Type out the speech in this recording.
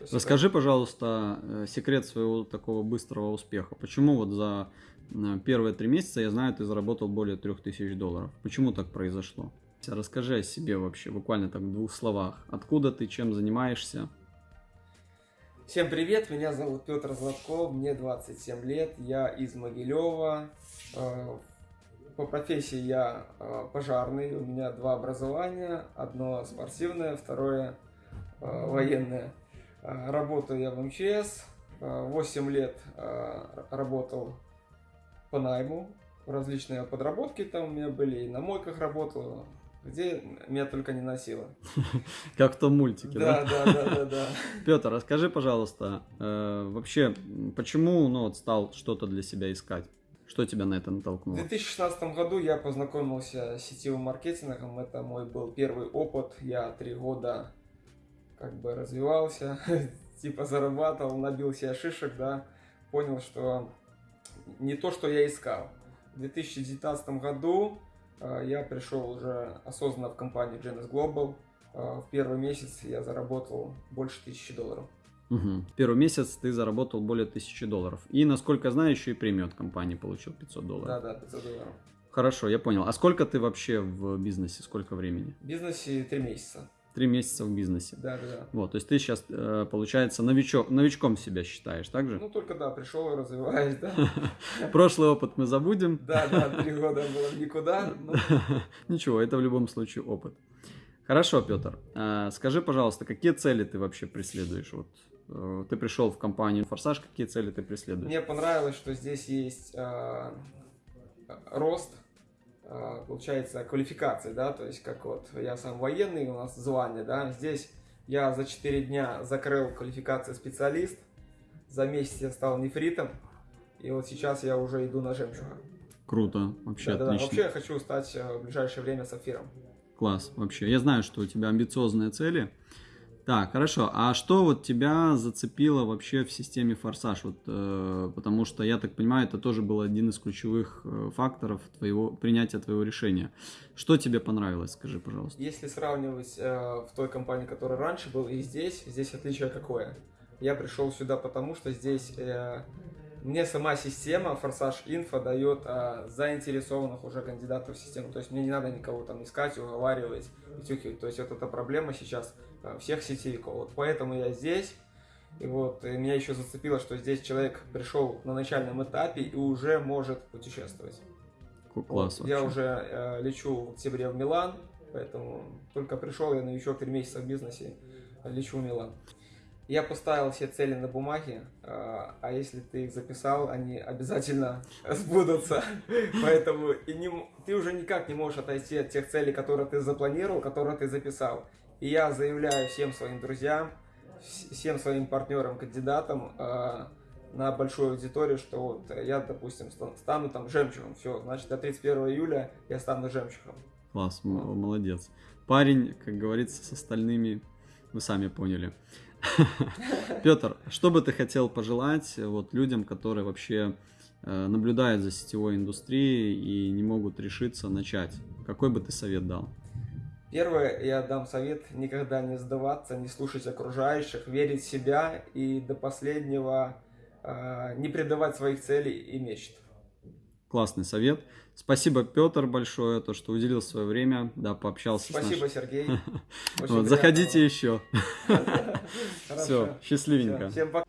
Расскажи, пожалуйста, э, секрет своего такого быстрого успеха. Почему вот за э, первые три месяца, я знаю, ты заработал более трех тысяч долларов. Почему так произошло? Расскажи о себе вообще, буквально так в двух словах. Откуда ты, чем занимаешься? Всем привет, меня зовут Петр Златков, мне 27 лет, я из Могилева. Э, По профессии я пожарный, у меня два образования, одно спортивное, второе военное. Э, Работаю я в МЧС, э, 8 лет э, работал по найму, различные подработки там у меня были, и на мойках работал, где меня только не носило. Как в том мультике, да? Да, да, да, да. Петр, расскажи, пожалуйста, э, вообще, почему ну, стал что-то для себя искать? Что тебя на это В натолкнуло? 2016 году я познакомился с сетевым маркетингом. Это мой был первый опыт. Я три года как бы развивался, типа зарабатывал, набил себе шишек, да. Понял, что не то, что я искал. В 2019 году э, я пришел уже осознанно в компанию Genesis Global. Э, в первый месяц я заработал больше тысячи долларов. Мгм. Первый месяц ты заработал более тысячи долларов. И, насколько знаю, еще и премию от компании получил 500 долларов. Да, да, 500 долларов. Хорошо, я понял. А сколько ты вообще в бизнесе? Сколько времени? В бизнесе три месяца. Три месяца в бизнесе. Да, да, да. Вот, то есть ты сейчас, э, получается, новичок, новичком себя считаешь, так же? Ну, только да, пришел и развиваюсь, да. Прошлый опыт мы забудем. Да, да, три года было никуда. Ничего, это в любом случае опыт. Хорошо, Петр. э, Скажи, пожалуйста, какие цели ты вообще преследуешь? Вот э, ты пришел в компанию Форсаж, какие цели ты преследуешь? Мне понравилось, что здесь есть рост, получается, квалификации, да, то есть как вот я сам военный, у нас звание, да, здесь я за 4 дня закрыл квалификацию специалист, за месяц я стал нефритом, и вот сейчас я уже иду на жемчуга. Круто, вообще Да-да-да. отлично. Вообще я хочу стать э, в ближайшее время сапфиром. Класс, вообще. Я знаю, что у тебя амбициозные цели. Так, хорошо. А что вот тебя зацепило вообще в системе Форсаж? Вот, э, потому что, я так понимаю, это тоже был один из ключевых э, факторов твоего, принятия твоего решения. Что тебе понравилось, скажи, пожалуйста? Если сравнивать э, в той компании, которая раньше был, и здесь, здесь отличие какое? Я пришел сюда потому, что здесь э, мне сама система Форсаж Инфо дает э, заинтересованных уже кандидатов в систему. То есть мне не надо никого там искать, уговаривать, утюхивать. То есть вот эта проблема сейчас э, всех сетевиков. Вот поэтому я здесь. И вот и меня еще зацепило, что здесь человек пришел на начальном этапе и уже может путешествовать. Класс Вот, я уже э, лечу в октябре в Милан, поэтому только пришел, я новичок 3 месяца в бизнесе, лечу в Милан. Я поставил все цели на бумаге, э, а если ты их записал, они обязательно сбудутся. Поэтому и не ты уже никак не можешь отойти от тех целей, которые ты запланировал, которые ты записал. И я заявляю всем своим друзьям, вс- всем своим партнерам, кандидатам э, на большую аудиторию, что вот я, допустим, ста- стану там жемчугом. Все, значит, до 31 июля я стану жемчугом. Класс, молодец. Парень, как говорится, с остальными, вы сами поняли. Петр, что бы ты хотел пожелать э, вот людям, которые вообще э, наблюдают за сетевой индустрией и не могут решиться начать? Какой бы ты совет дал? Первое, я дам совет никогда не сдаваться, не слушать окружающих, верить в себя и до последнего э, не предавать своих целей и мечт. Классный совет. Спасибо, Петр, большое, то, что уделил свое время, да, пообщался с Спасибо, нашим- Сергей. Вот, заходите еще. Все, счастливенько. Всем пока.